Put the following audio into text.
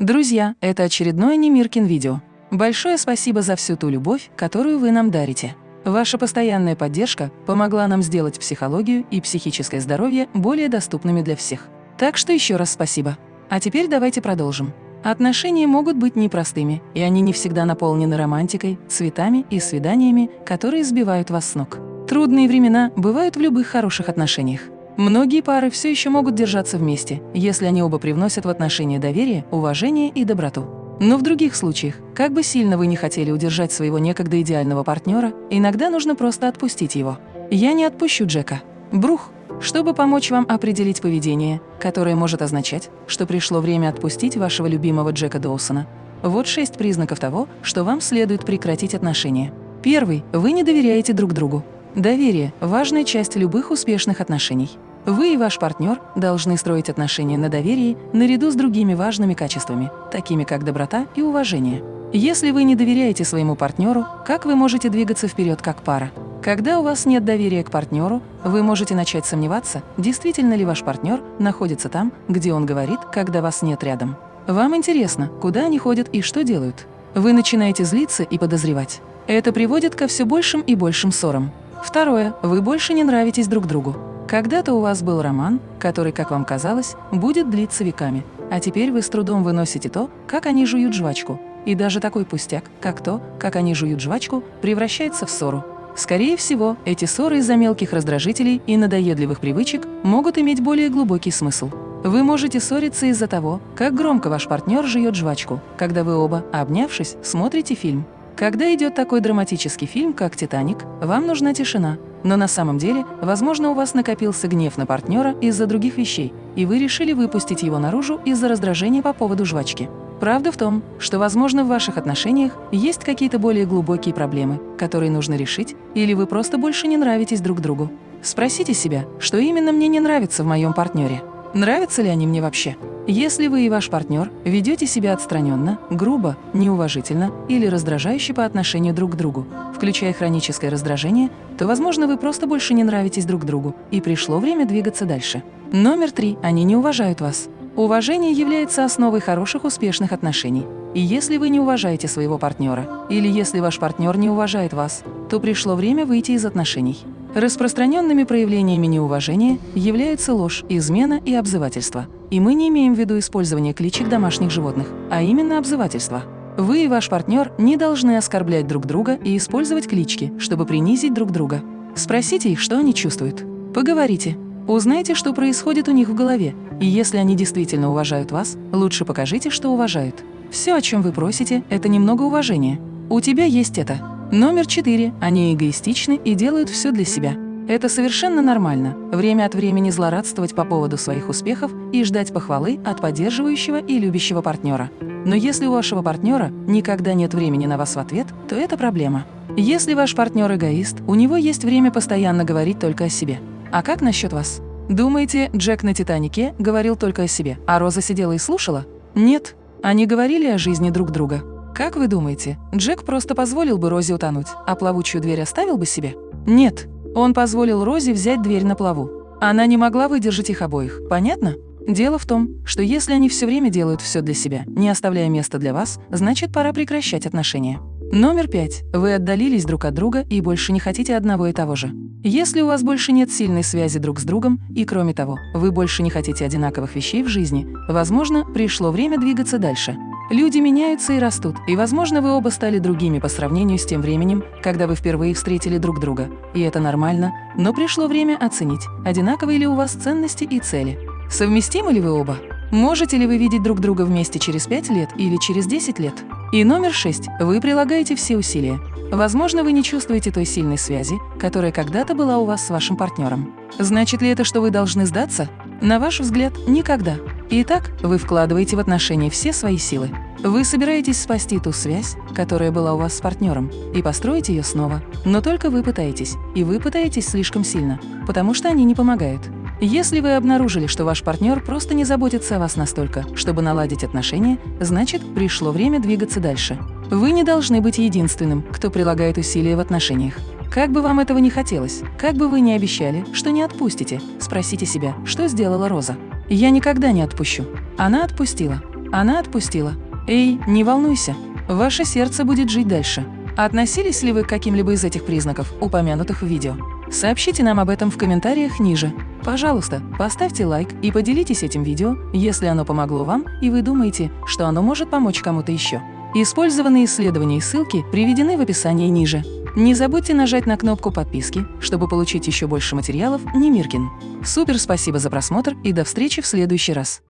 Друзья, это очередное Немиркин видео. Большое спасибо за всю ту любовь, которую вы нам дарите. Ваша постоянная поддержка помогла нам сделать психологию и психическое здоровье более доступными для всех. Так что еще раз спасибо. А теперь давайте продолжим. Отношения могут быть непростыми, и они не всегда наполнены романтикой, цветами и свиданиями, которые сбивают вас с ног. Трудные времена бывают в любых хороших отношениях. Многие пары все еще могут держаться вместе, если они оба привносят в отношения доверие, уважение и доброту. Но в других случаях, как бы сильно вы не хотели удержать своего некогда идеального партнера, иногда нужно просто отпустить его. Я не отпущу Джека. Брух, чтобы помочь вам определить поведение, которое может означать, что пришло время отпустить вашего любимого Джека Доусона. Вот шесть признаков того, что вам следует прекратить отношения. Первый – вы не доверяете друг другу. Доверие – важная часть любых успешных отношений. Вы и ваш партнер должны строить отношения на доверии наряду с другими важными качествами, такими как доброта и уважение. Если вы не доверяете своему партнеру, как вы можете двигаться вперед как пара? Когда у вас нет доверия к партнеру, вы можете начать сомневаться, действительно ли ваш партнер находится там, где он говорит, когда вас нет рядом. Вам интересно, куда они ходят и что делают. Вы начинаете злиться и подозревать. Это приводит ко все большим и большим ссорам. Второе. Вы больше не нравитесь друг другу. Когда-то у вас был роман, который, как вам казалось, будет длиться веками, а теперь вы с трудом выносите то, как они жуют жвачку. И даже такой пустяк, как то, как они жуют жвачку, превращается в ссору. Скорее всего, эти ссоры из-за мелких раздражителей и надоедливых привычек могут иметь более глубокий смысл. Вы можете ссориться из-за того, как громко ваш партнер жует жвачку, когда вы оба, обнявшись, смотрите фильм. Когда идет такой драматический фильм, как «Титаник», вам нужна тишина. Но на самом деле, возможно, у вас накопился гнев на партнера из-за других вещей, и вы решили выпустить его наружу из-за раздражения по поводу жвачки. Правда в том, что, возможно, в ваших отношениях есть какие-то более глубокие проблемы, которые нужно решить, или вы просто больше не нравитесь друг другу. Спросите себя, что именно мне не нравится в моем партнере. Нравятся ли они мне вообще? Если вы и ваш партнер ведете себя отстраненно, грубо, неуважительно или раздражающе по отношению друг к другу, включая хроническое раздражение, то, возможно, вы просто больше не нравитесь друг другу, и пришло время двигаться дальше. Номер три. Они не уважают вас. Уважение является основой хороших успешных отношений. И если вы не уважаете своего партнера, или если ваш партнер не уважает вас, то пришло время выйти из отношений. Распространенными проявлениями неуважения являются ложь, измена и обзывательство. И мы не имеем в виду использование кличек домашних животных, а именно обзывательство. Вы и ваш партнер не должны оскорблять друг друга и использовать клички, чтобы принизить друг друга. Спросите их, что они чувствуют. Поговорите. Узнайте, что происходит у них в голове. И если они действительно уважают вас, лучше покажите, что уважают. Все, о чем вы просите, это немного уважения. У тебя есть это. Номер четыре. Они эгоистичны и делают все для себя. Это совершенно нормально – время от времени злорадствовать по поводу своих успехов и ждать похвалы от поддерживающего и любящего партнера. Но если у вашего партнера никогда нет времени на вас в ответ, то это проблема. Если ваш партнер эгоист, у него есть время постоянно говорить только о себе. А как насчет вас? Думаете, Джек на «Титанике» говорил только о себе, а Роза сидела и слушала? Нет, они говорили о жизни друг друга. Как вы думаете, Джек просто позволил бы Розе утонуть, а плавучую дверь оставил бы себе? Нет, он позволил Розе взять дверь на плаву. Она не могла выдержать их обоих, понятно? Дело в том, что если они все время делают все для себя, не оставляя места для вас, значит, пора прекращать отношения. Номер пять. Вы отдалились друг от друга и больше не хотите одного и того же. Если у вас больше нет сильной связи друг с другом, и кроме того, вы больше не хотите одинаковых вещей в жизни, возможно, пришло время двигаться дальше. Люди меняются и растут, и, возможно, вы оба стали другими по сравнению с тем временем, когда вы впервые встретили друг друга. И это нормально, но пришло время оценить, одинаковые ли у вас ценности и цели. Совместимы ли вы оба? Можете ли вы видеть друг друга вместе через 5 лет или через 10 лет? И номер шесть. Вы прилагаете все усилия. Возможно, вы не чувствуете той сильной связи, которая когда-то была у вас с вашим партнером. Значит ли это, что вы должны сдаться? На ваш взгляд, никогда. Итак, вы вкладываете в отношения все свои силы. Вы собираетесь спасти ту связь, которая была у вас с партнером, и построить ее снова. Но только вы пытаетесь, и вы пытаетесь слишком сильно, потому что они не помогают. Если вы обнаружили, что ваш партнер просто не заботится о вас настолько, чтобы наладить отношения, значит, пришло время двигаться дальше. Вы не должны быть единственным, кто прилагает усилия в отношениях. Как бы вам этого не хотелось, как бы вы ни обещали, что не отпустите, спросите себя, что сделала Роза. «Я никогда не отпущу». Она отпустила. Она отпустила. Эй, не волнуйся, ваше сердце будет жить дальше. Относились ли вы к каким-либо из этих признаков, упомянутых в видео? Сообщите нам об этом в комментариях ниже. Пожалуйста, поставьте лайк и поделитесь этим видео, если оно помогло вам и вы думаете, что оно может помочь кому-то еще. Использованные исследования и ссылки приведены в описании ниже. Не забудьте нажать на кнопку подписки, чтобы получить еще больше материалов Немиркин. Супер спасибо за просмотр и до встречи в следующий раз.